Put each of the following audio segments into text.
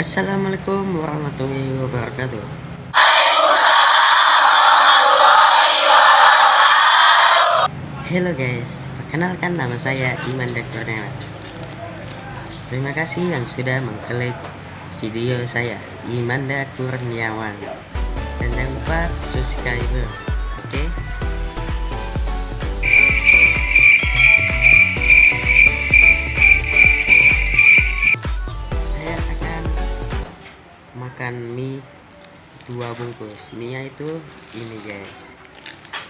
Assalamualaikum warahmatullahi wabarakatuh. Halo guys, perkenalkan nama saya Iman Dektornela Terima kasih yang sudah mengklik video saya Imanda Kurniawan. Dan jangan lupa subscribe Oke? okay? Makan mie dua bungkus. Mie itu ini guys.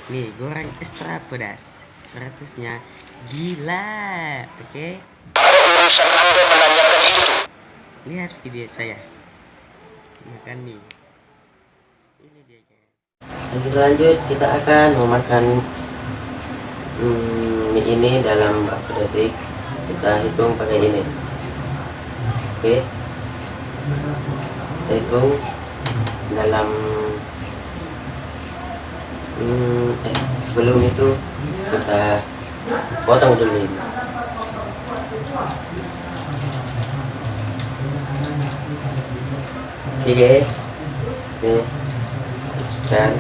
Nih goreng ekstra pedas. 100 nya gila oke? Okay? lihat video saya. Makan mie. Ini dia guys. Lanjut lanjut. Kita akan memakan hmm, mie ini dalam berapa detik. Kita hitung pakai ini. Oke? okay? Hitung dalam hmm, eh sebelum itu kita potong dulu ini. Oke okay guys ini masukkan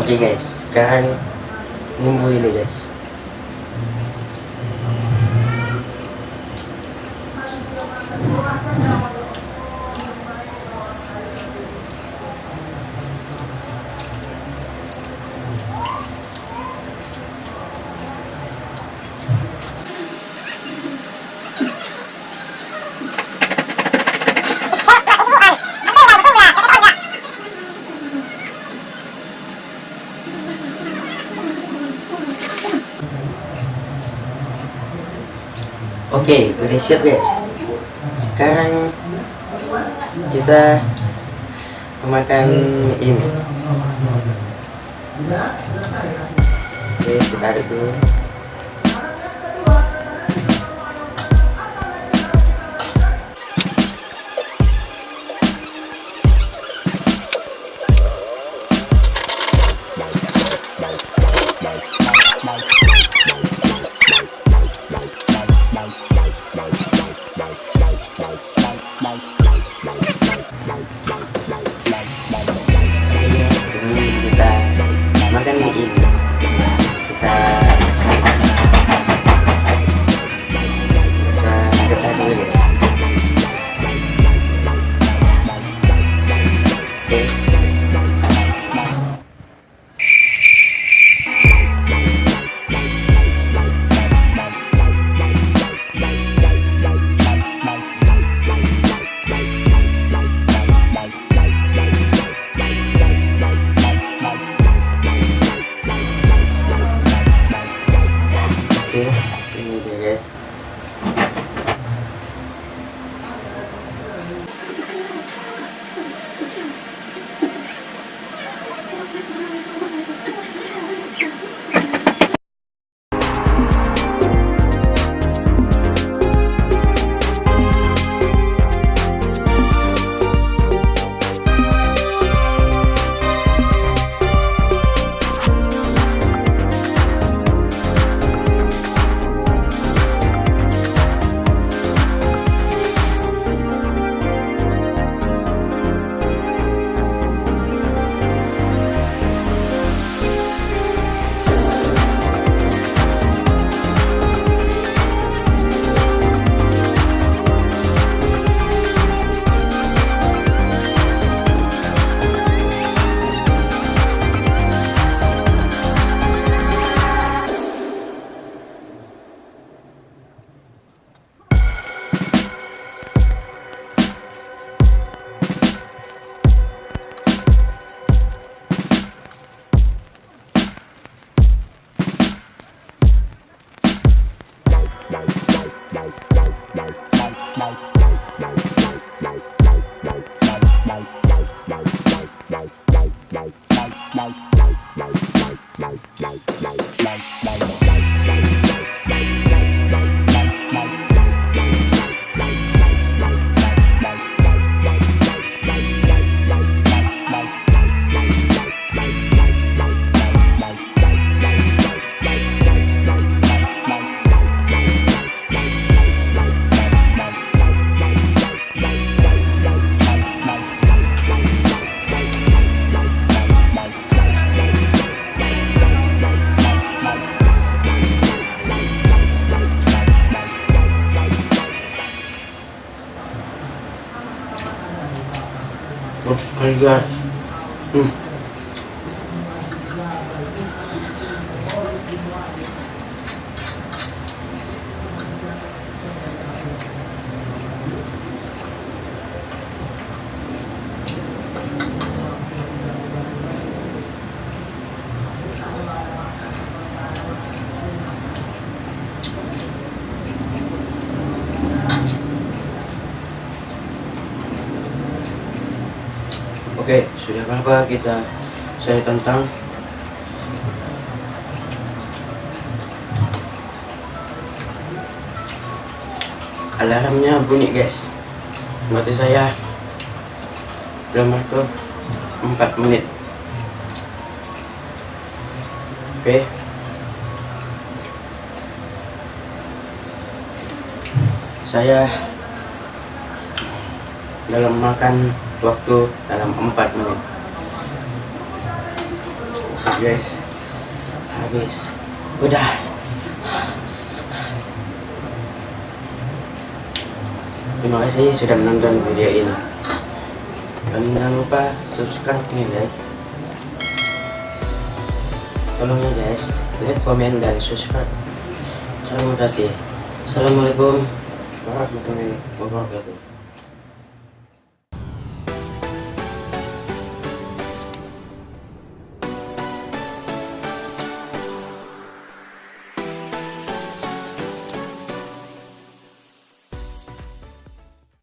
Oke okay guys, sekarang nunggu ini guys. Oke, okay, udah siap guys. Sekarang kita memakan ini. Oke, kita aduk dulu. Vamos candidatos. Hum. Oke, sudah berapa kita saya tentang? Alarmnya bunyi guys. Berarti saya. Belum masuk 4 menit. Oke. Saya dalam makan waktu dalam 4 menit. Guys. Habis. Udah terima kasih sudah menonton video ini. Dan jangan lupa subscribe nih guys. Tolong ya guys. Like komen dan subscribe. Terima kasih. Assalamualaikum warahmatullahi wabarakatuh